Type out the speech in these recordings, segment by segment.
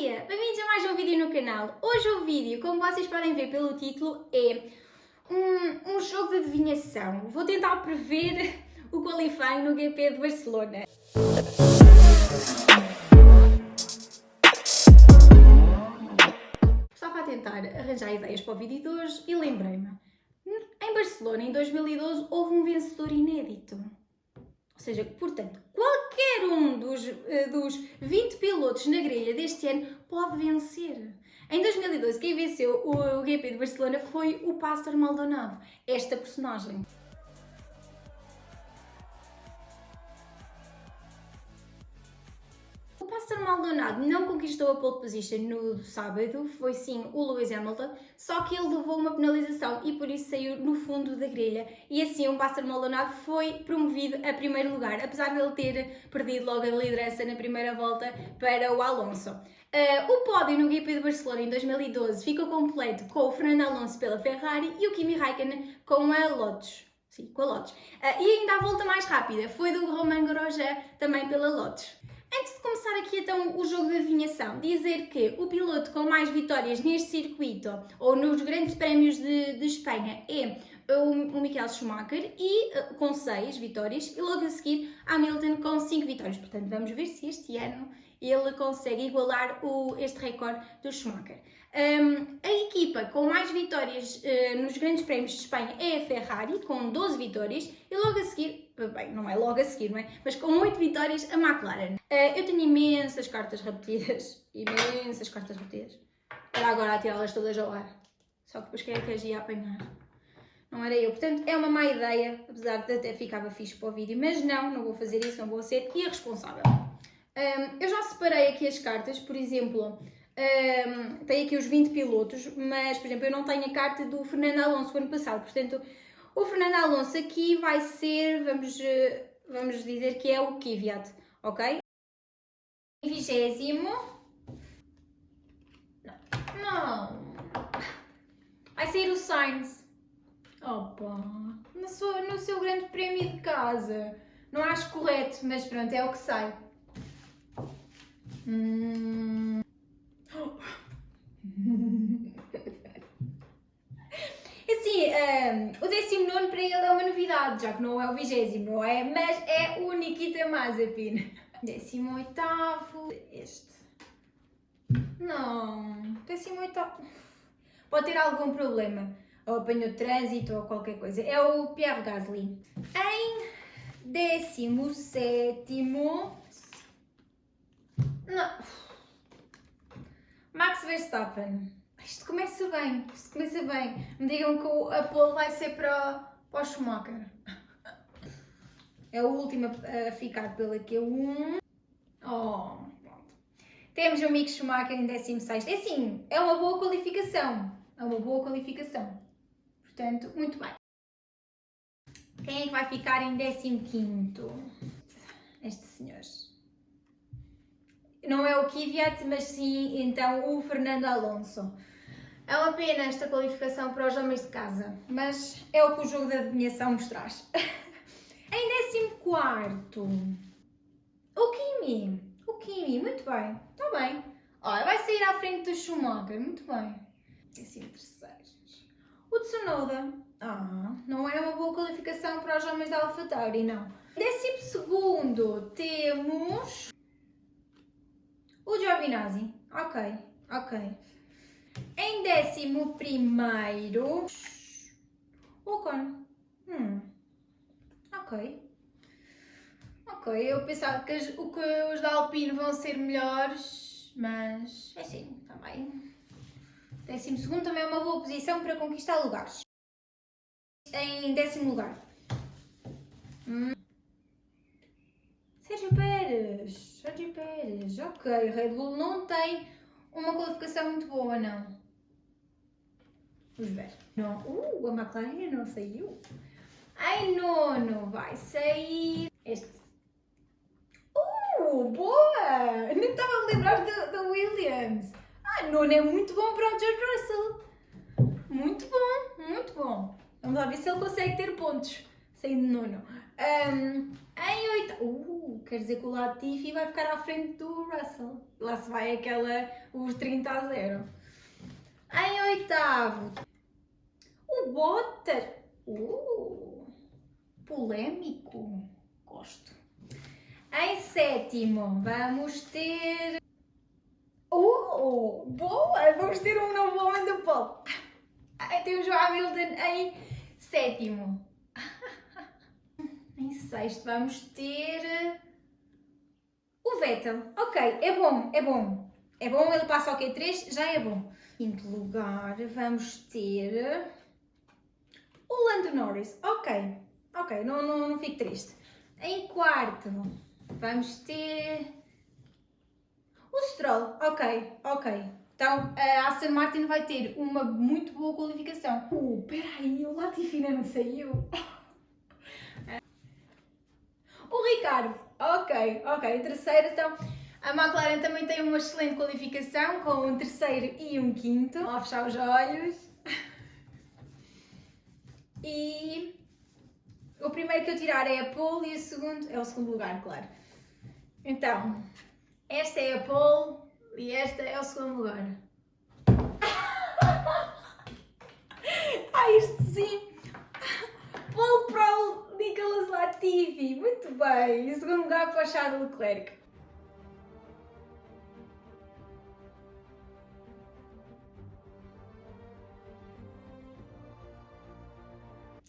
dia! Bem-vindos a mais um vídeo no canal. Hoje o vídeo, como vocês podem ver pelo título, é um, um jogo de adivinhação. Vou tentar prever o qualifying no GP de Barcelona. Estava a tentar arranjar ideias para o vídeo de hoje e lembrei-me. Em Barcelona, em 2012, houve um vencedor inédito. Ou seja, portanto, qualquer um dos, uh, dos 20 pilotos na grelha deste ano pode vencer. Em 2012, quem venceu o GP de Barcelona foi o Pastor Maldonado, esta personagem. Pastor Maldonado não conquistou a pole position no sábado, foi sim o Lewis Hamilton, só que ele levou uma penalização e por isso saiu no fundo da grelha. E assim o Pastor Maldonado foi promovido a primeiro lugar, apesar de ele ter perdido logo a liderança na primeira volta para o Alonso. Uh, o pódio no GP de Barcelona em 2012 ficou completo com o Fernando Alonso pela Ferrari e o Kimi Raikkonen com a Lotus. Sim, com a Lotus. Uh, e ainda a volta mais rápida foi do Romain Grosjean também pela Lotus. Antes de começar aqui então o jogo de adivinhação, dizer que o piloto com mais vitórias neste circuito ou nos grandes prémios de, de Espanha é o, Michael Schumacher e uh, com 6 vitórias e logo a seguir Hamilton com 5 vitórias. Portanto, vamos ver se este ano ele consegue igualar o, este recorde do Schumacher. Um, a equipa com mais vitórias uh, nos grandes prémios de Espanha é a Ferrari, com 12 vitórias, e logo a seguir, bem, não é logo a seguir, não é? Mas com 8 vitórias, a McLaren. Uh, eu tenho imensas cartas repetidas, imensas cartas repetidas. Era agora a tirá-las todas ao ar. Só que depois quem é que as ia apanhar? Não era eu. Portanto, é uma má ideia, apesar de até ficava fixe para o vídeo, mas não, não vou fazer isso, não vou ser irresponsável. Um, eu já separei aqui as cartas, por exemplo, um, tenho aqui os 20 pilotos, mas, por exemplo, eu não tenho a carta do Fernando Alonso do ano passado, portanto, o Fernando Alonso aqui vai ser, vamos, eh, vamos dizer que é o Kvyat, ok? Vigésimo. Não. Vai ser o Sainz. Opa, no seu, no seu grande prémio de casa. Não acho correto, mas pronto, é o que sai. Hum... Assim, um, o 19 para ele é uma novidade, já que não é o vigésimo, não é? Mas é o Nikita Mazepin. 18 este. Não, 18 Pode ter algum problema. Ou apanhou trânsito ou qualquer coisa. É o Pierre Gasly. Em 17 não. Max Verstappen. Isto começa bem, isto começa bem. Me digam que a pole vai ser para, para o Schumacher. É o último a ficar pela Q1. Oh, pronto. Temos o Mick Schumacher em 16. É sim, é uma boa qualificação. É uma boa qualificação. Portanto, muito bem. Quem é que vai ficar em 15? Este senhor não é o Kvyat, mas sim então o Fernando Alonso. É uma pena esta qualificação para os homens de casa, mas é o que o jogo da adivinhação nos traz. em 14, o Kimi. O Kimi, muito bem, está bem. Olha, vai sair à frente do Schumacher, muito bem. Décimo terceiro. O Tsunoda. Ah, não é uma boa qualificação para os homens da AlphaTauri, não. Décimo segundo, temos o Giovinazzi. Ok, ok. Em décimo primeiro... Ocon. Hum. Ok. Ok, eu pensava que, as, o que os da Alpine vão ser melhores, mas é assim, também. Décimo segundo também é uma boa posição para conquistar lugares. Em décimo lugar. Hum. Sérgio Pérez. Sérgio Pérez. Ok, Red Bull não tem uma qualificação muito boa, não. Vamos ver. Não. Uh, a McLaren não saiu. Ai, nono vai sair este. Uh, boa! Nem estava a lembrar da Williams. Ah, nono é muito bom para o George Russell. Muito bom, muito bom. Vamos lá ver se ele consegue ter pontos. saí de nono. Um, em oitavo, uh, quer dizer que o Latifi vai ficar à frente do Russell. Lá se vai aquela, os 30 a 0. Em oitavo, o Bottas. Uh, polémico. Gosto. Em sétimo, vamos ter. Uh, boa! Vamos ter um novo homem do polo. Temos o Hamilton em sétimo. Em sexto, vamos ter. O Vettel. Ok, é bom, é bom. É bom, ele passa ao Q3, já é bom. Quinto lugar, vamos ter. O Lando Norris. Ok, ok, não, não, não fico triste. Em quarto, vamos ter. O Stroll. Ok, ok. Então a Aston Martin vai ter uma muito boa qualificação. Uh, peraí, o Latifi não saiu. Ok, ok. Terceiro, então. A McLaren também tem uma excelente qualificação com um terceiro e um quinto. Vou fechar os olhos. E o primeiro que eu tirar é a pole e o segundo é o segundo lugar, claro. Então, esta é a pole e esta é o segundo lugar. ah, isto sim! Nicolas Latifi, muito bem! E segundo lugar para o Charles Leclerc.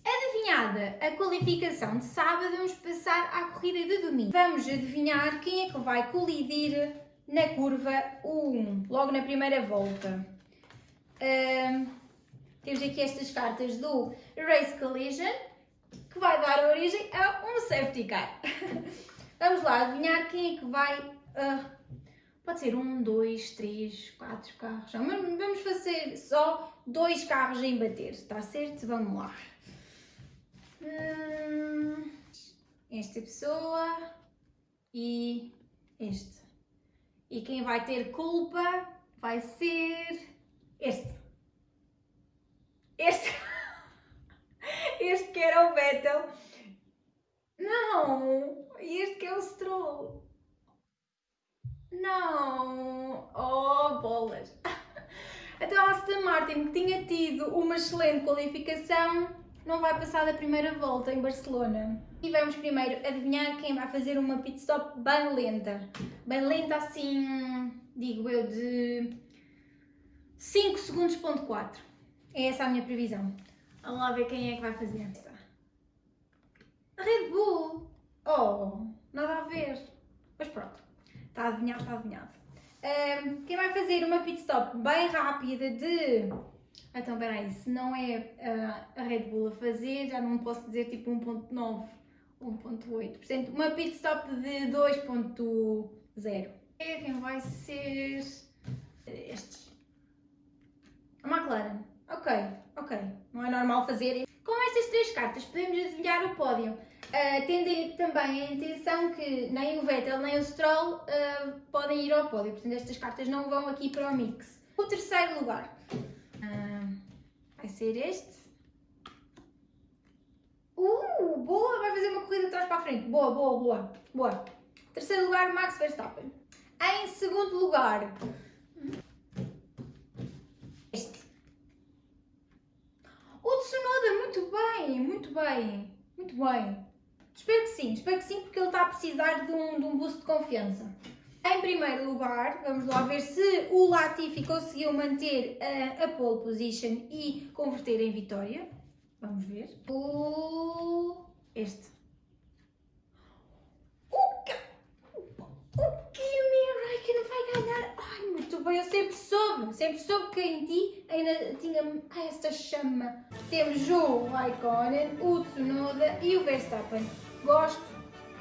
Adivinhada a qualificação de sábado, vamos passar à corrida de domingo. Vamos adivinhar quem é que vai colidir na curva 1, logo na primeira volta. Uh, temos aqui estas cartas do Race Collision, vai dar origem a um safety car. Vamos lá adivinhar quem é que vai. Uh, pode ser um, dois, três, quatro carros. Vamos fazer só dois carros em bater, está certo? Vamos lá. Hum, esta pessoa e este. E quem vai ter culpa vai ser este. Este. Este que era o Vettel. Não! Este que é o Stroll. Não! Oh, bolas! Então a Aston Martin, que tinha tido uma excelente qualificação, não vai passar da primeira volta em Barcelona. E vamos primeiro adivinhar quem vai fazer uma pit stop bem lenta. Bem lenta assim, digo eu, de 5 segundos ponto 4. É essa a minha previsão. Vamos lá ver quem é que vai fazer. A Red Bull! Oh, nada a ver. Mas pronto, está adivinhado, está adivinhado. Um, quem vai fazer uma pit stop bem rápida de então, peraí, se não é uh, a Red Bull a fazer, já não posso dizer tipo 1.9, 1.8. Portanto, uma pit stop de 2.0. Quem vai ser estes? A McLaren. Ok, ok. Não é normal fazer. Com estas três cartas podemos adivinhar o pódio. Uh, tendo também a intenção que nem o Vettel nem o Stroll uh, podem ir ao pódio. Portanto, estas cartas não vão aqui para o mix. O terceiro lugar vai ser este. Uh, boa! Vai fazer uma corrida de trás para a frente. Boa, boa, boa. Boa. Terceiro lugar, Max Verstappen. Em segundo lugar, este. O Tsunoda, muito bem, muito bem, muito bem. Espero que sim, espero que sim, porque ele está a precisar de um, de um boost de confiança. Em primeiro lugar, vamos lá ver se o Latifi conseguiu manter a, a pole position e converter em vitória. Vamos ver. O... Este. O, que... o Kimi Raikkonen vai ganhar. Muito bem, eu sempre soube. Sempre soube que em ti ainda tinha esta chama. Temos o Raikkonen, o Tsunoda e o Verstappen. Gosto,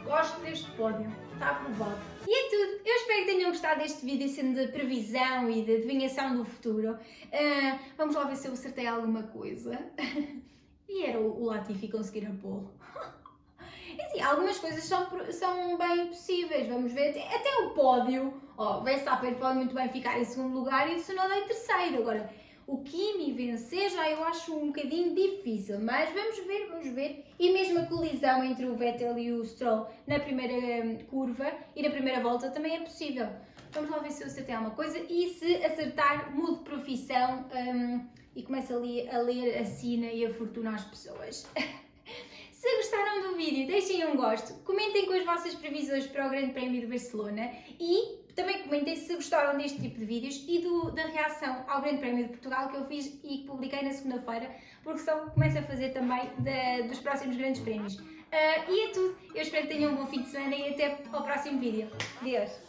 gosto deste pódio. Está aprovado. E é tudo. Eu espero que tenham gostado deste vídeo sendo de previsão e de adivinhação do futuro. Uh, vamos lá ver se eu acertei alguma coisa. e era o, Latifi conseguir a pole. assim, algumas coisas são, são bem possíveis. Vamos ver. Até o pódio. Oh, Verstappen pode muito bem ficar em segundo lugar e o Tsunoda em terceiro. Agora, o Kimi vencer já eu acho um bocadinho difícil, mas vamos ver, vamos ver. E mesmo a colisão entre o Vettel e o Stroll na primeira hum, curva e na primeira volta também é possível. Vamos lá ver se eu acertei alguma coisa e se acertar, mudo de profissão um, e começo ali a ler a sina e a fortuna às pessoas. Se gostaram do vídeo, deixem um gosto, comentem com as vossas previsões para o Grande Prémio de Barcelona e também comentem se gostaram deste tipo de vídeos e do, da reação ao Grande Prémio de Portugal que eu fiz e que publiquei na segunda-feira, porque só começo a fazer também de, dos próximos Grandes Prémios. Uh, e é tudo, eu espero que tenham um bom fim de semana e até ao próximo vídeo. Adeus!